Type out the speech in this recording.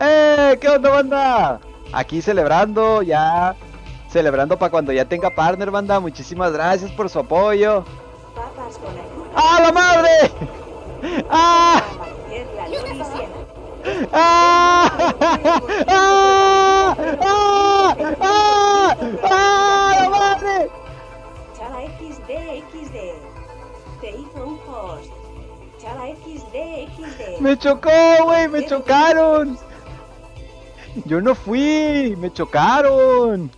¡Eh! ¿Qué onda, banda? Aquí celebrando, ya. Celebrando para cuando ya tenga partner, banda. Muchísimas gracias por su apoyo. ¡Ah, la madre! ¡Ah! ¡Ah! ¡Ah! ¡Ah! ¡Ah! ¡Ah! ¡La madre! Chala XD XD. Te hizo un post. Chala XD XD. Me chocó, güey, me chocaron. Yo no fui, me chocaron.